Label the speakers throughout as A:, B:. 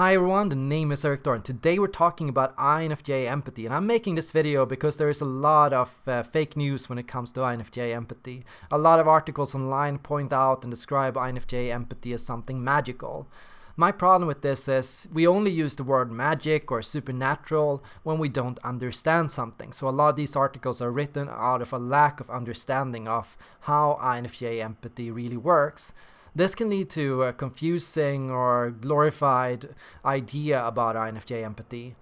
A: Hi everyone, the name is Eric and today we're talking about INFJ empathy and I'm making this video because there is a lot of uh, fake news when it comes to INFJ empathy. A lot of articles online point out and describe INFJ empathy as something magical. My problem with this is we only use the word magic or supernatural when we don't understand something. So a lot of these articles are written out of a lack of understanding of how INFJ empathy really works. This can lead to a confusing or glorified idea about INFJ empathy.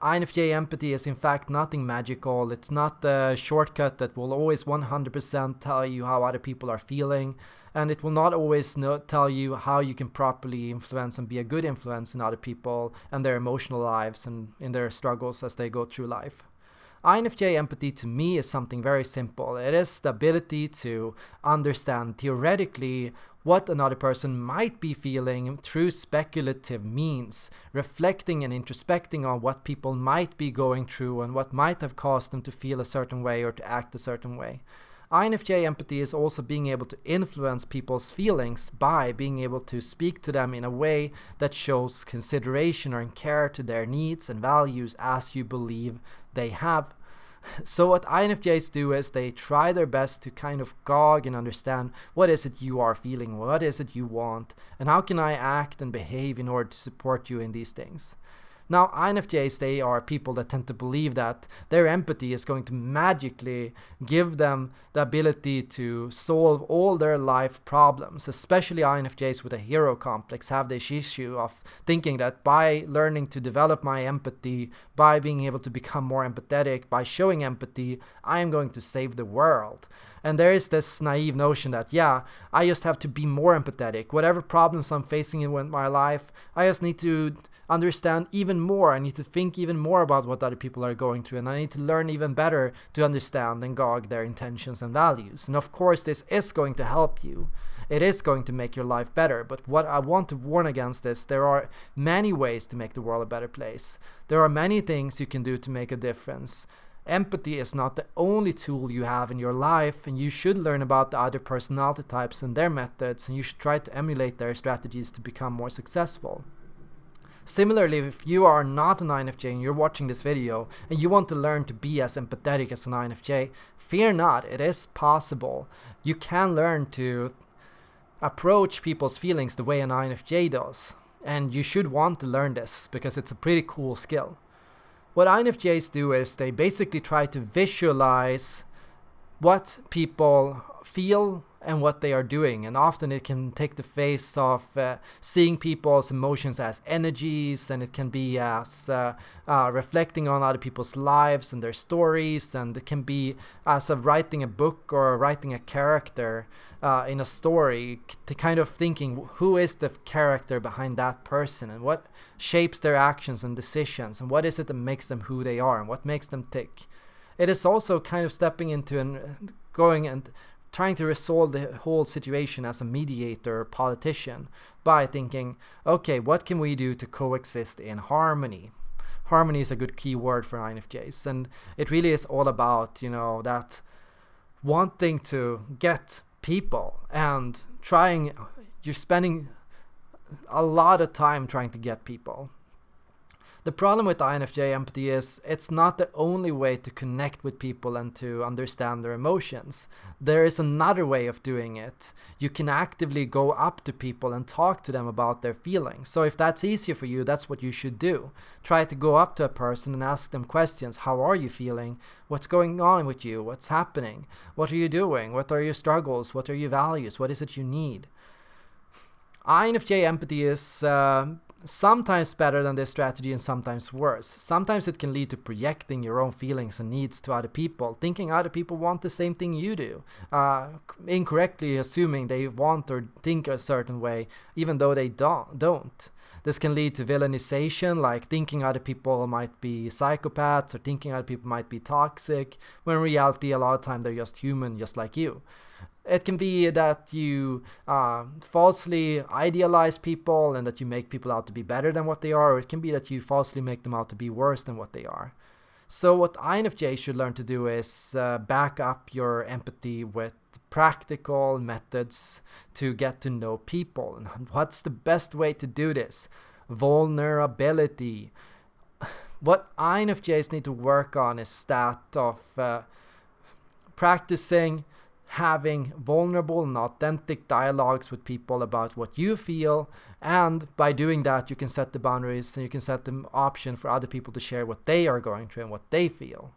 A: INFJ empathy is in fact nothing magical. It's not the shortcut that will always 100% tell you how other people are feeling. And it will not always know, tell you how you can properly influence and be a good influence in other people and their emotional lives and in their struggles as they go through life. INFJ empathy to me is something very simple. It is the ability to understand theoretically what another person might be feeling through speculative means, reflecting and introspecting on what people might be going through and what might have caused them to feel a certain way or to act a certain way. INFJ empathy is also being able to influence people's feelings by being able to speak to them in a way that shows consideration or care to their needs and values as you believe they have so what INFJs do is they try their best to kind of gauge and understand what is it you are feeling, what is it you want, and how can I act and behave in order to support you in these things. Now, INFJs, they are people that tend to believe that their empathy is going to magically give them the ability to solve all their life problems. Especially INFJs with a hero complex have this issue of thinking that by learning to develop my empathy, by being able to become more empathetic, by showing empathy, I am going to save the world. And there is this naive notion that, yeah, I just have to be more empathetic. Whatever problems I'm facing in my life, I just need to understand even more. I need to think even more about what other people are going through. And I need to learn even better to understand and gauge their intentions and values. And of course, this is going to help you. It is going to make your life better. But what I want to warn against is there are many ways to make the world a better place. There are many things you can do to make a difference. Empathy is not the only tool you have in your life, and you should learn about the other personality types and their methods, and you should try to emulate their strategies to become more successful. Similarly, if you are not an INFJ and you're watching this video and you want to learn to be as empathetic as an INFJ, fear not, it is possible. You can learn to approach people's feelings the way an INFJ does. And you should want to learn this because it's a pretty cool skill. What INFJs do is they basically try to visualize what people feel and what they are doing. And often it can take the face of uh, seeing people's emotions as energies, and it can be as uh, uh, reflecting on other people's lives and their stories, and it can be as of writing a book or writing a character uh, in a story, to kind of thinking who is the character behind that person and what shapes their actions and decisions, and what is it that makes them who they are, and what makes them tick. It is also kind of stepping into and going and trying to resolve the whole situation as a mediator or politician by thinking, okay, what can we do to coexist in harmony? Harmony is a good key word for INFJs, and it really is all about, you know, that wanting to get people and trying, you're spending a lot of time trying to get people the problem with INFJ empathy is it's not the only way to connect with people and to understand their emotions. There is another way of doing it. You can actively go up to people and talk to them about their feelings. So if that's easier for you, that's what you should do. Try to go up to a person and ask them questions. How are you feeling? What's going on with you? What's happening? What are you doing? What are your struggles? What are your values? What is it you need? INFJ empathy is uh, sometimes better than this strategy and sometimes worse. Sometimes it can lead to projecting your own feelings and needs to other people, thinking other people want the same thing you do, uh, incorrectly assuming they want or think a certain way, even though they don't. don't. This can lead to villainization, like thinking other people might be psychopaths or thinking other people might be toxic, when in reality a lot of time they're just human, just like you. It can be that you uh, falsely idealize people and that you make people out to be better than what they are, or it can be that you falsely make them out to be worse than what they are. So what INFJ should learn to do is uh, back up your empathy with practical methods to get to know people. And what's the best way to do this? vulnerability. What INFJs need to work on is that of uh, practicing having vulnerable and authentic dialogues with people about what you feel and by doing that you can set the boundaries and you can set the option for other people to share what they are going through and what they feel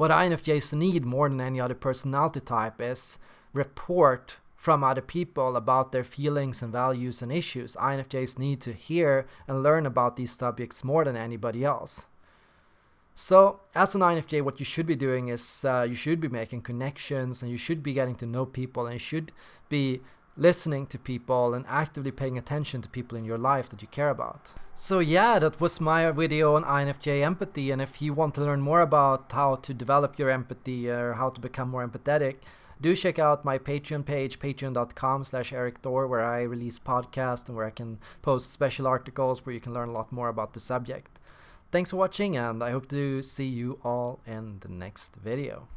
A: what INFJs need more than any other personality type is report from other people about their feelings and values and issues. INFJs need to hear and learn about these subjects more than anybody else. So, as an INFJ, what you should be doing is uh, you should be making connections and you should be getting to know people and you should be listening to people and actively paying attention to people in your life that you care about. So yeah, that was my video on INFJ empathy and if you want to learn more about how to develop your empathy or how to become more empathetic, do check out my Patreon page, patreon.com slash Thor, where I release podcasts and where I can post special articles where you can learn a lot more about the subject. Thanks for watching and I hope to see you all in the next video.